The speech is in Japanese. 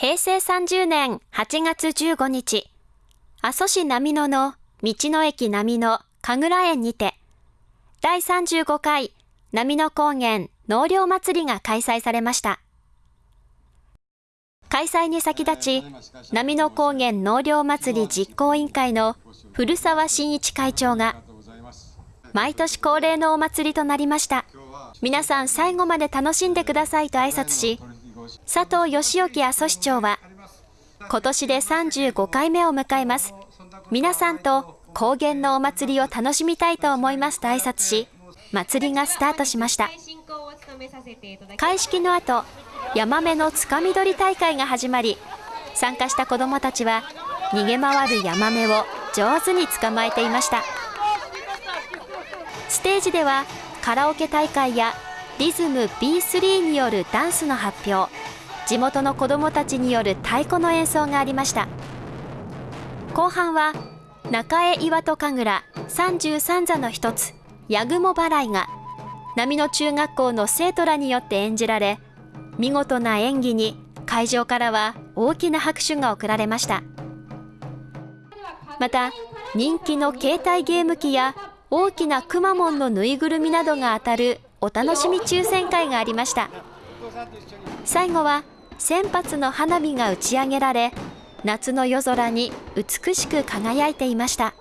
平成30年8月15日、阿蘇市波野の道の駅波野神楽園にて、第35回波野高原納涼祭りが開催されました。開催に先立ち、波野高原納涼祭り実行委員会の古澤真一会長が、毎年恒例のお祭りとなりました。皆さん最後まで楽しんでくださいと挨拶し、佐藤義興阿蘇市長は、今年で35回目を迎えます。皆さんと高原のお祭りを楽しみたいと思いますと挨拶し、祭りがスタートしました。開式の後、ヤマメのつかみ取り大会が始まり、参加した子どもたちは逃げ回るヤマメを上手に捕まえていました。ステージではカラオケ大会やリズム B3 によるダンスの発表。地元の子どもたちによる太鼓の演奏がありました。後半は中江岩戸神楽33座の一つ八雲払いが波の中学校の生徒らによって演じられ見事な演技に会場からは大きな拍手が送られました。また人気の携帯ゲーム機や大きなくまモンのぬいぐるみなどが当たるお楽しみ抽選会がありました。最後は1000発の花火が打ち上げられ夏の夜空に美しく輝いていました。